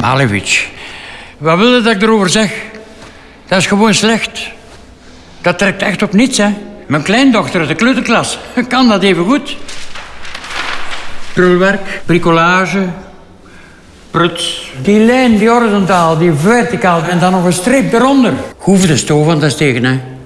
Malevich, wat wil je dat ik erover zeg? Dat is gewoon slecht. Dat trekt echt op niets, hè. Mijn kleindochter uit de kleuterklas kan dat even goed. Prulwerk, bricolage, pruts. Die lijn, die horizontaal, die verticaal en dan nog een streep eronder. Hoeven de stoof aan te steken, hè.